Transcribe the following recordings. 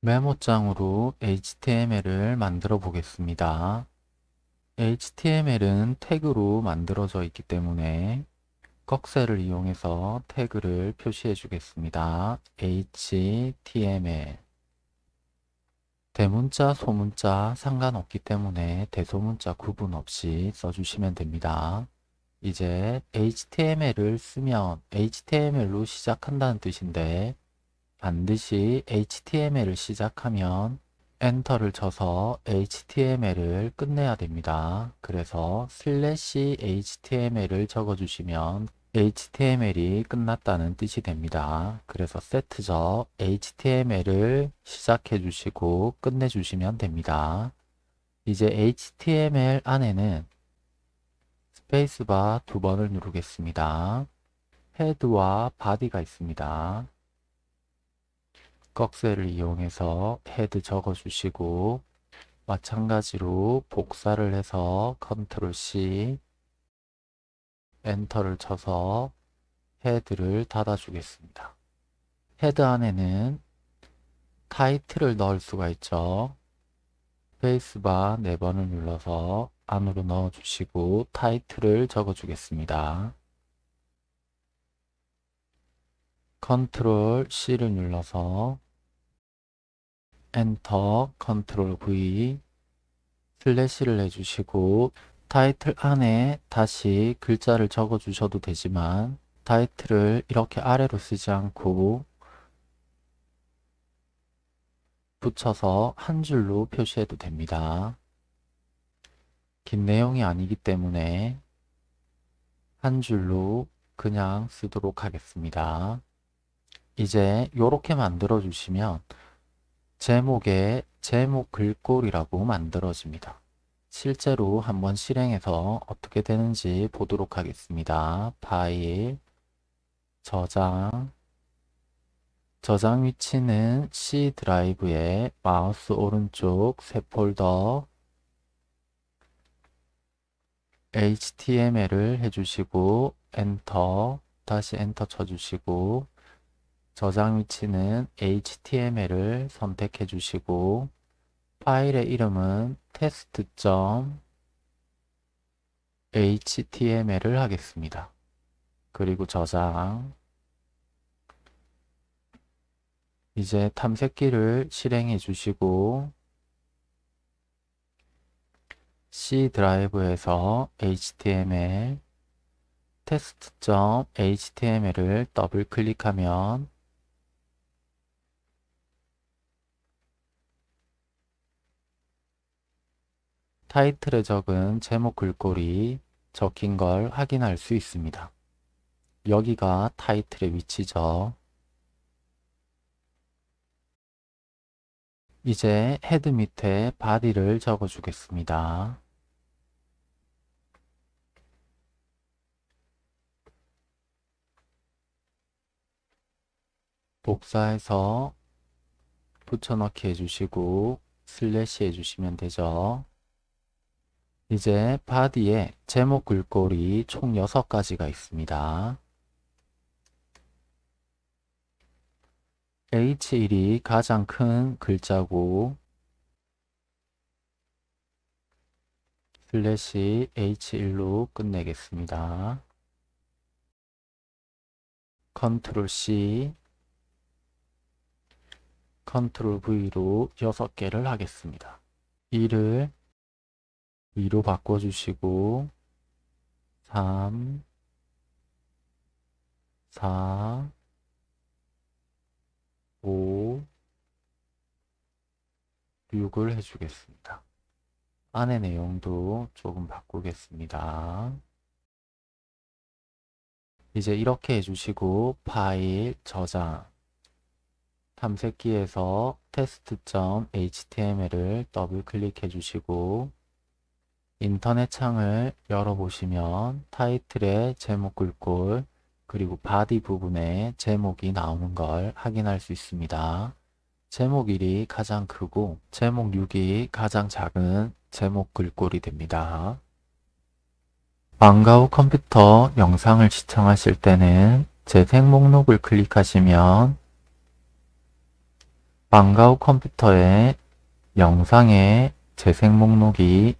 메모장으로 HTML을 만들어 보겠습니다. HTML은 태그로 만들어져 있기 때문에 꺽쇠를 이용해서 태그를 표시해 주겠습니다. HTML 대문자, 소문자 상관없기 때문에 대소문자 구분 없이 써주시면 됩니다. 이제 HTML을 쓰면 HTML로 시작한다는 뜻인데 반드시 HTML을 시작하면 enter를 쳐서 HTML을 끝내야 됩니다. 그래서 슬래시 HTML을 적어주시면 HTML이 끝났다는 뜻이 됩니다. 그래서 세트저 HTML을 시작해 주시고 끝내 주시면 됩니다. 이제 HTML 안에는 스페이스바 두 번을 누르겠습니다. head와 body가 있습니다. 꺽쇠를 이용해서 head 적어주시고 마찬가지로 복사를 해서 컨트롤 C 엔터를 쳐서 head를 닫아주겠습니다. head 안에는 title을 넣을 수가 있죠. 스페이스바 4번을 눌러서 안으로 넣어주시고 title을 적어주겠습니다. control C를 눌러서 enter control V 슬래시를 해주시고 타이틀 안에 다시 글자를 적어 주셔도 되지만 title을 이렇게 아래로 쓰지 않고 붙여서 한 줄로 표시해도 됩니다. 긴 내용이 아니기 때문에 한 줄로 그냥 쓰도록 하겠습니다. 이제 이렇게 만들어 주시면 제목에 제목 글꼴이라고 만들어집니다. 실제로 한번 실행해서 어떻게 되는지 보도록 하겠습니다. 파일, 저장, 저장 위치는 C 드라이브에 마우스 오른쪽 새 폴더 HTML을 해주시고 엔터 다시 엔터 쳐주시고 저장 위치는 HTML을 선택해 주시고 파일의 이름은 test.html을 하겠습니다. 그리고 저장 이제 탐색기를 실행해 주시고 C 드라이브에서 HTML test.html을 더블 클릭하면 타이틀에 적은 제목 글꼴이 적힌 걸 확인할 수 있습니다. 여기가 타이틀의 위치죠. 이제 head 밑에 body를 적어 주겠습니다. 복사해서 붙여넣기 해주시고 슬래시 해주시면 되죠. 이제 body에 제목 글꼴이 총 6가지가 있습니다. H1이 가장 큰 글자고 슬래시 H1로 끝내겠습니다. control C control V로 6개를 하겠습니다. 1을 2로 바꿔주시고 3 4 5 6을 해주겠습니다. 안의 내용도 조금 바꾸겠습니다. 이제 이렇게 해주시고 파일 저장 탐색기에서 test.html을 더블 클릭해 주시고 인터넷 창을 열어보시면 타이틀의 제목 글꼴 그리고 body 부분에 제목이 나오는 걸 확인할 수 있습니다. 제목 1이 가장 크고 제목 6이 가장 작은 제목 글꼴이 됩니다. 방과후 컴퓨터 영상을 시청하실 때는 재생 목록을 클릭하시면 방과 후 컴퓨터에 영상의 재생 목록이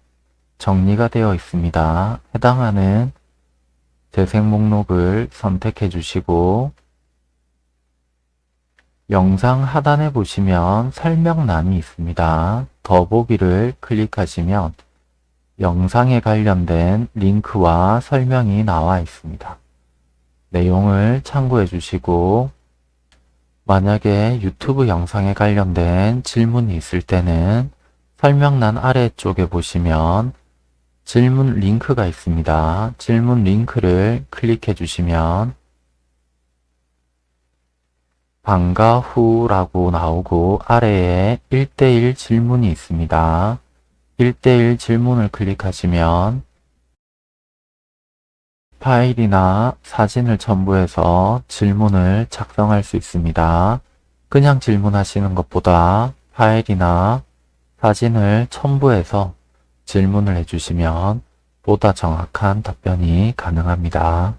정리가 되어 있습니다. 해당하는 재생 목록을 선택해 주시고 영상 하단에 보시면 설명란이 있습니다. 더보기를 클릭하시면 영상에 관련된 링크와 설명이 나와 있습니다. 내용을 참고해 주시고 만약에 유튜브 영상에 관련된 질문이 있을 때는 설명란 아래쪽에 보시면 질문 링크가 있습니다. 질문 링크를 클릭해 주시면 방과 후라고 나오고 아래에 1대1 질문이 있습니다. 1대1 질문을 클릭하시면 파일이나 사진을 첨부해서 질문을 작성할 수 있습니다. 그냥 질문하시는 것보다 파일이나 사진을 첨부해서 질문을 해주시면 보다 정확한 답변이 가능합니다.